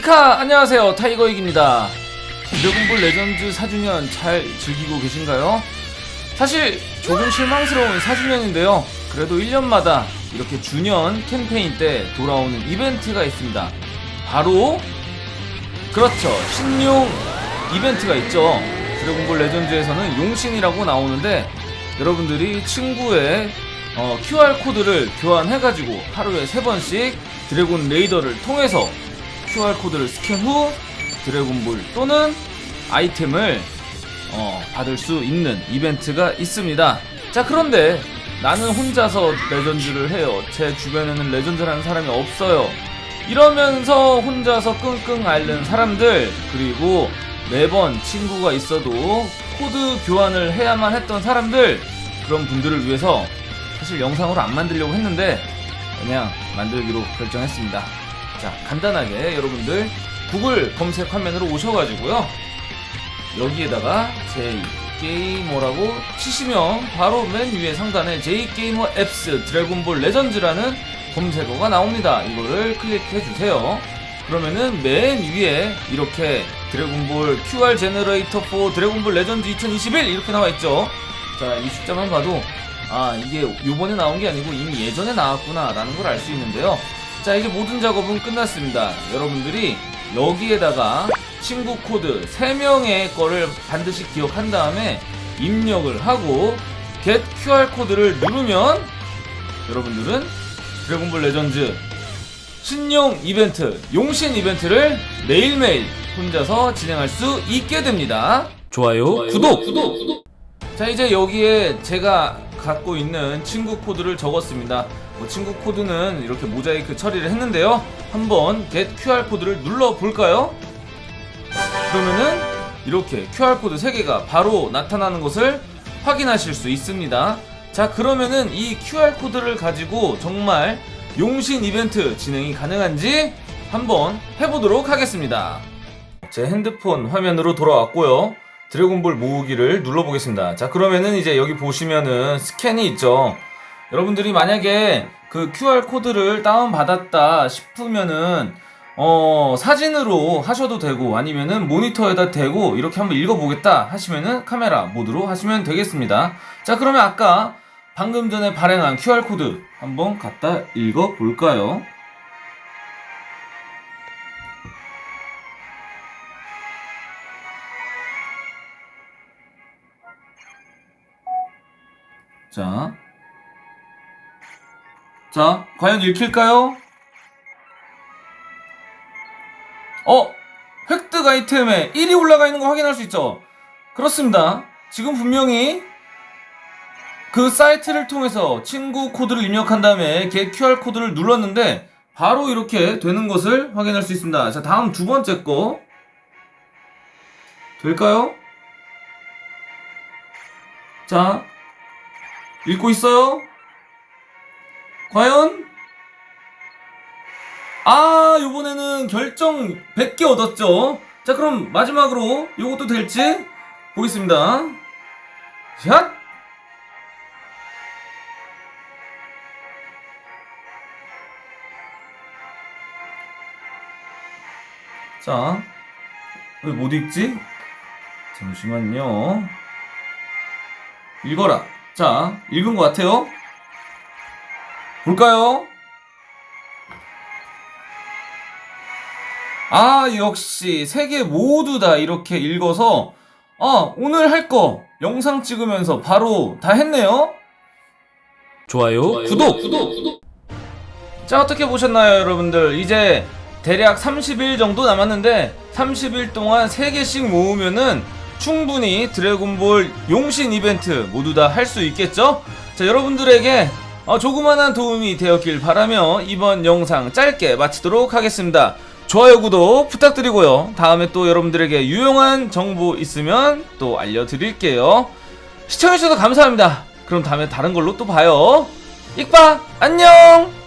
이카 안녕하세요. 타이거익입니다. 드래곤볼 레전드 4주년 잘 즐기고 계신가요? 사실 조금 실망스러운 4주년인데요. 그래도 1년마다 이렇게 주년 캠페인 때 돌아오는 이벤트가 있습니다. 바로 그렇죠. 신용 이벤트가 있죠. 드래곤볼 레전드에서는 용신이라고 나오는데 여러분들이 친구의 어, QR코드를 교환해가지고 하루에 3번씩 드래곤 레이더를 통해서 QR코드를 스캔 후 드래곤볼 또는 아이템을 어, 받을 수 있는 이벤트가 있습니다. 자, 그런데 나는 혼자서 레전드를 해요. 제 주변에는 레전드라는 사람이 없어요. 이러면서 혼자서 끙끙 앓는 사람들, 그리고 매번 친구가 있어도 코드 교환을 해야만 했던 사람들, 그런 분들을 위해서 사실 영상으로 안 만들려고 했는데, 그냥 만들기로 결정했습니다. 자, 간단하게 여러분들 구글 검색 화면으로 오셔가지고요. 여기에다가 J게이머라고 치시면 바로 맨 위에 상단에 J게이머 apps 드래곤볼 레전드라는 검색어가 나옵니다. 이거를 클릭해 주세요. 그러면은 맨 위에 이렇게 드래곤볼 QR generator for 드래곤볼 레전드 2021 이렇게 나와 있죠. 자, 이 숫자만 봐도 아, 이게 요번에 나온 게 아니고 이미 예전에 나왔구나 라는 걸 알 수 있는데요. 자, 이제 모든 작업은 끝났습니다. 여러분들이 여기에다가 친구 코드 3명의 거를 반드시 기억한 다음에 입력을 하고 get QR 코드를 누르면 여러분들은 드래곤볼 레전드 신용 이벤트, 용신 이벤트를 매일매일 혼자서 진행할 수 있게 됩니다. 좋아요, 구독, 구독, 구독. 자, 이제 여기에 제가 갖고 있는 친구 코드를 적었습니다. 뭐 친구 코드는 이렇게 모자이크 처리를 했는데요. 한번 get QR 코드를 눌러 볼까요? 그러면은 이렇게 QR코드 3개가 바로 나타나는 것을 확인하실 수 있습니다. 자, 그러면은 이 QR코드를 가지고 정말 용신 이벤트 진행이 가능한지 한번 해보도록 하겠습니다. 제 핸드폰 화면으로 돌아왔고요. 드래곤볼 모으기를 눌러보겠습니다. 자, 그러면은 이제 여기 보시면은 스캔이 있죠. 여러분들이 만약에 그 QR코드를 다운받았다 싶으면은 어, 사진으로 하셔도 되고 아니면은 모니터에다 대고 이렇게 한번 읽어보겠다 하시면은 카메라 모드로 하시면 되겠습니다. 자, 그러면 아까 방금 전에 발행한 QR코드 한번 갖다 읽어볼까요? 자. 자, 과연 읽힐까요? 어! 획득 아이템에 1이 올라가 있는 거 확인할 수 있죠? 그렇습니다. 지금 분명히 그 사이트를 통해서 친구 코드를 입력한 다음에 get QR 코드를 눌렀는데 바로 이렇게 되는 것을 확인할 수 있습니다. 자, 다음 두 번째 거. 될까요? 자, 읽고 있어요? 과연? 아, 요번에는 결정 100개 얻었죠? 자, 그럼 마지막으로 요것도 될지 보겠습니다. 샷! 자, 왜 못 읽지? 잠시만요. 읽어라. 자, 읽은 것 같아요. 볼까요? 아, 역시 세 개 모두 다 이렇게 읽어서 아, 오늘 할 거 영상 찍으면서 바로 다 했네요. 좋아요, 구독, 구독, 구독. 자, 어떻게 보셨나요, 여러분들? 이제 대략 30일 정도 남았는데 30일 동안 3개씩 모으면은 충분히 드래곤볼 용신 이벤트 모두 다 할 수 있겠죠? 자, 여러분들에게 어, 조그만한 도움이 되었길 바라며 이번 영상 짧게 마치도록 하겠습니다. 좋아요, 구독 부탁드리고요. 다음에 또 여러분들에게 유용한 정보 있으면 또 알려드릴게요. 시청해주셔서 감사합니다. 그럼 다음에 다른 걸로 또 봐요. 익바, 안녕!